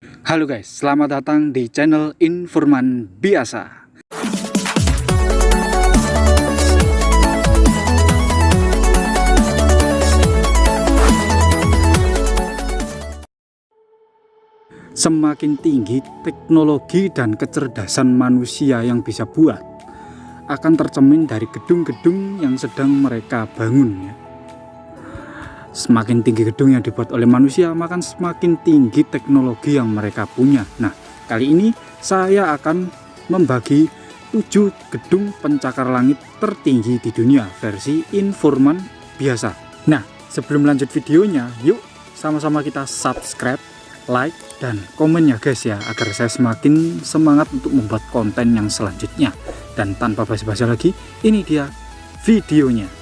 Halo guys, selamat datang di channel Informan Biasa. Semakin tinggi teknologi dan kecerdasan manusia yang bisa buat, akan tercemin dari gedung-gedung yang sedang mereka bangun ya. Semakin tinggi gedung yang dibuat oleh manusia, maka semakin tinggi teknologi yang mereka punya. Nah, kali ini saya akan membagi 7 gedung pencakar langit tertinggi di dunia versi informan biasa. Nah, sebelum lanjut videonya, yuk sama-sama kita subscribe, like, dan komen ya guys ya, agar saya semakin semangat untuk membuat konten yang selanjutnya. Dan tanpa basa-basi lagi, ini dia videonya.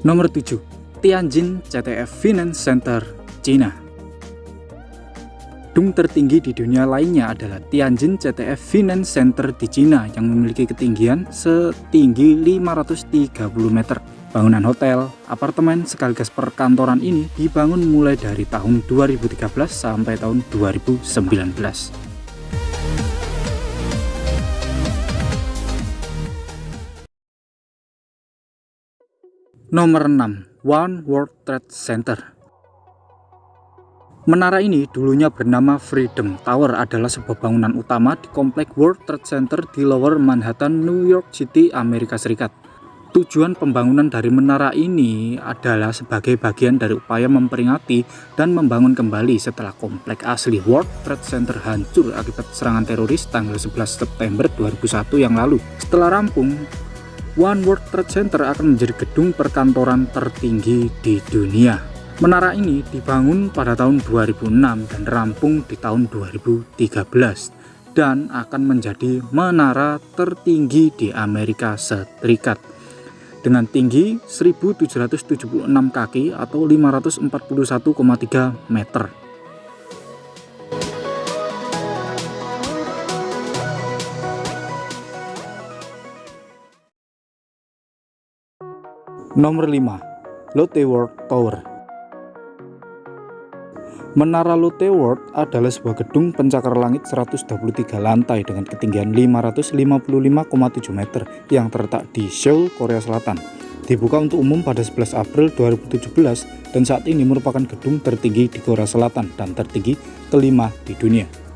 Nomor 7. Tianjin CTF Finance Center, China. Gedung tertinggi di dunia lainnya adalah Tianjin CTF Finance Center di China yang memiliki ketinggian setinggi 530 meter. Bangunan hotel, apartemen, sekaligus perkantoran ini dibangun mulai dari tahun 2013 sampai tahun 2019. Nomor 6. One World Trade Center Menara ini dulunya bernama Freedom Tower adalah sebuah bangunan utama di komplek World Trade Center di Lower Manhattan, New York City, Amerika Serikat. Tujuan pembangunan dari menara ini adalah sebagai bagian dari upaya memperingati dan membangun kembali setelah komplek asli World Trade Center hancur akibat serangan teroris tanggal 11 September 2001 yang lalu. Setelah rampung, One World Trade Center akan menjadi gedung perkantoran tertinggi di dunia. Menara ini dibangun pada tahun 2006 dan rampung di tahun 2013 dan akan menjadi menara tertinggi di Amerika Serikat dengan tinggi 1776 kaki atau 541,3 meter. Nomor 5. Lotte World Tower Menara Lotte World adalah sebuah gedung pencakar langit 123 lantai dengan ketinggian 555,7 meter yang terletak di Seoul, Korea Selatan. Dibuka untuk umum pada 11 April 2017 dan saat ini merupakan gedung tertinggi di Korea Selatan dan tertinggi kelima di dunia.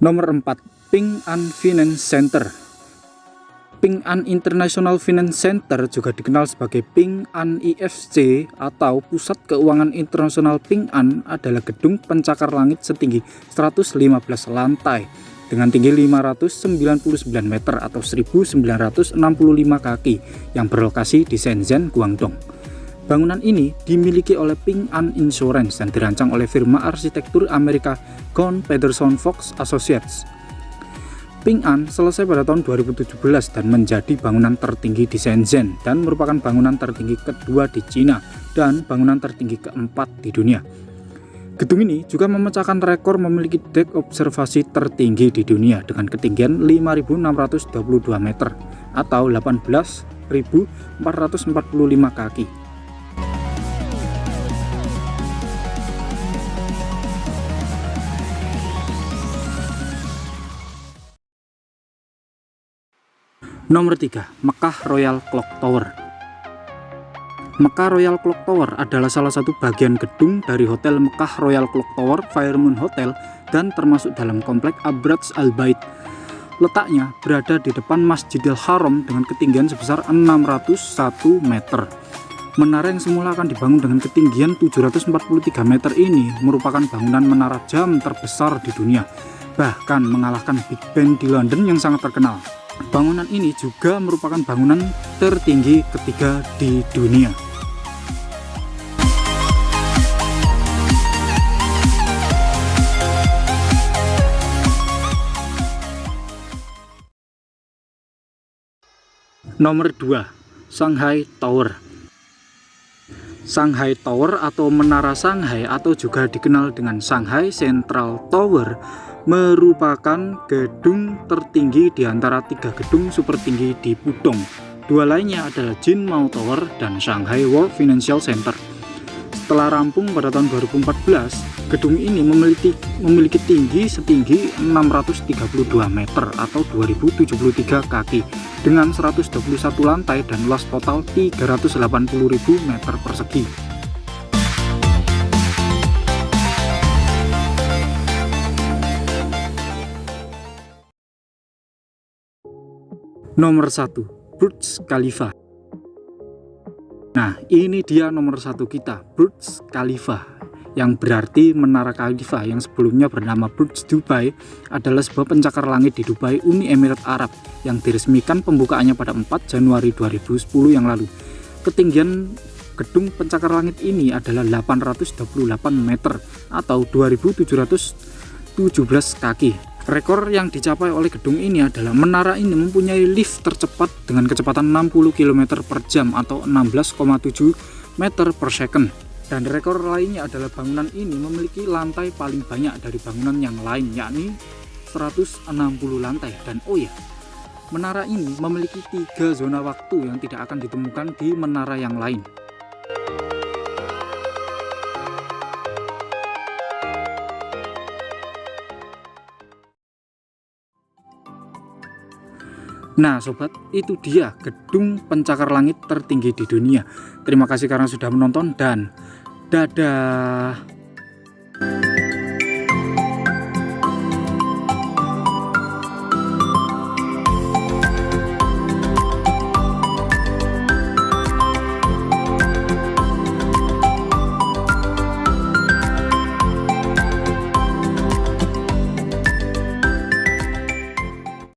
Nomor 4. Ping An Finance Center Ping An International Finance Center juga dikenal sebagai Ping An IFC atau Pusat Keuangan Internasional Ping An adalah gedung pencakar langit setinggi 115 lantai dengan tinggi 599 meter atau 1965 kaki yang berlokasi di Shenzhen, Guangdong. Bangunan ini dimiliki oleh Ping An Insurance dan dirancang oleh firma arsitektur Amerika Kohn Pederson Fox Associates. Ping An selesai pada tahun 2017 dan menjadi bangunan tertinggi di Shenzhen dan merupakan bangunan tertinggi kedua di China dan bangunan tertinggi keempat di dunia. Gedung ini juga memecahkan rekor memiliki dek observasi tertinggi di dunia dengan ketinggian 5.622 meter atau 18.445 kaki. Nomor 3. Mekah Royal Clock Tower Mekah Royal Clock Tower adalah salah satu bagian gedung dari Hotel Mekah Royal Clock Tower Firemoon Hotel dan termasuk dalam komplek Abrats Al Bait. Letaknya berada di depan Masjidil Haram dengan ketinggian sebesar 601 meter. Menara yang semula akan dibangun dengan ketinggian 743 meter ini merupakan bangunan menara jam terbesar di dunia, bahkan mengalahkan Big Ben di London yang sangat terkenal. Bangunan ini juga merupakan bangunan tertinggi ketiga di dunia. Nomor 2, Shanghai Tower. Shanghai Tower atau Menara Shanghai atau juga dikenal dengan Shanghai Central Tower merupakan gedung tertinggi di antara tiga gedung super tinggi di Pudong. Dua lainnya adalah Jinmao Tower dan Shanghai World Financial Center. Setelah rampung pada tahun 2014, gedung ini memiliki, memiliki tinggi setinggi 632 meter atau 2073 kaki dengan 121 lantai dan luas total 380.000 meter persegi. Nomor 1. Burj Khalifa Nah, ini dia nomor satu kita, Burj Khalifa, yang berarti Menara Khalifa yang sebelumnya bernama Burj Dubai adalah sebuah pencakar langit di Dubai, Uni Emirat Arab, yang diresmikan pembukaannya pada 4 Januari 2010 yang lalu. Ketinggian gedung pencakar langit ini adalah 828 meter atau 2717 kaki Rekor yang dicapai oleh gedung ini adalah menara ini mempunyai lift tercepat dengan kecepatan 60 km per jam atau 16,7 meter per second. Dan rekor lainnya adalah bangunan ini memiliki lantai paling banyak dari bangunan yang lain yakni 160 lantai. Dan oh ya, menara ini memiliki tiga zona waktu yang tidak akan ditemukan di menara yang lain. Nah sobat itu dia gedung pencakar langit tertinggi di dunia. Terima kasih karena sudah menonton dan dadah